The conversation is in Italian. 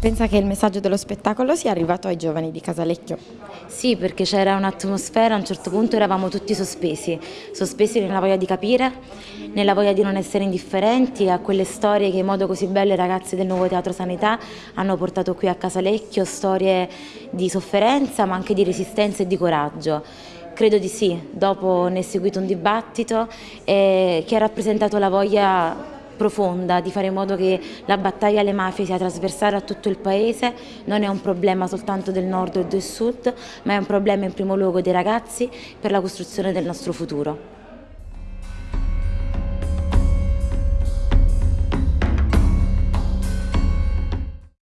Pensa che il messaggio dello spettacolo sia arrivato ai giovani di Casalecchio? Sì, perché c'era un'atmosfera, a un certo punto eravamo tutti sospesi, sospesi nella voglia di capire, nella voglia di non essere indifferenti a quelle storie che in modo così bello i ragazzi del Nuovo Teatro Sanità hanno portato qui a Casalecchio, storie di sofferenza ma anche di resistenza e di coraggio. Credo di sì, dopo ne è seguito un dibattito eh, che ha rappresentato la voglia profonda di fare in modo che la battaglia alle mafie sia trasversale a tutto il paese, non è un problema soltanto del nord o del sud, ma è un problema in primo luogo dei ragazzi per la costruzione del nostro futuro.